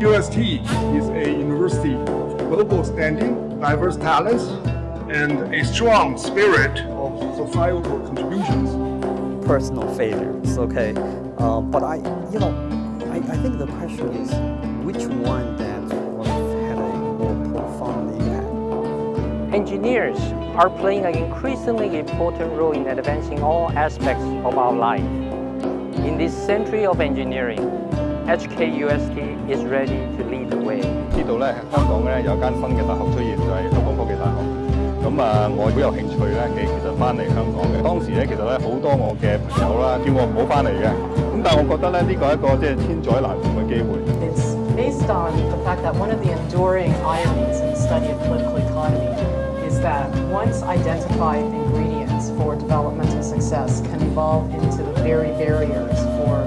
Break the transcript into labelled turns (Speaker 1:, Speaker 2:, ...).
Speaker 1: UST is a university of global standing, diverse talents, and a strong spirit of societal contributions.
Speaker 2: personal failures, okay? Uh, but I, you know, I, I think the question is which one that sort of had a more profound impact?
Speaker 3: Engineers are playing an increasingly important role in advancing all aspects of our life. In this century of engineering, HKUST is ready to lead the way.
Speaker 4: 知道咧香港咧有间新嘅大学出现，就系香港科技大学。咁啊，我好有兴趣咧，其其实翻嚟香港嘅。当时咧，其实咧好多我嘅朋友啦，叫我唔好翻嚟嘅。咁但系我觉得咧，呢个系一个即系千载难逢嘅机会。
Speaker 5: It's based on the fact that one of the enduring ironies in the study of political economy is that once identified ingredients for developmental success can evolve into the very barriers for